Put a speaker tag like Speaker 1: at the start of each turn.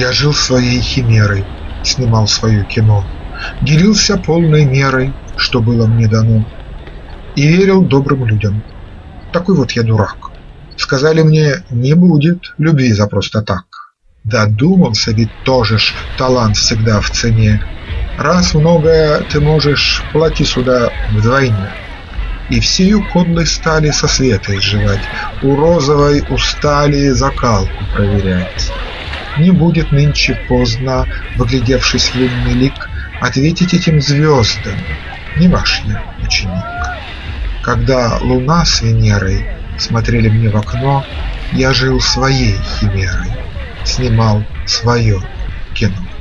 Speaker 1: Я жил своей химерой, снимал свое кино, Делился полной мерой, что было мне дано, И верил добрым людям. Такой вот я дурак. Сказали мне, не будет любви за просто так. Додумался ведь тоже ж, талант всегда в цене. Раз многое ты можешь, плати сюда вдвойне. И всею подлой стали со света изживать, У розовой устали закалку проверять. Не будет нынче поздно, выглядевшись в лунный лик, Ответить этим звездам, не ваш я ученик. Когда луна с Венерой смотрели мне в окно, Я жил своей химерой, снимал свое кино.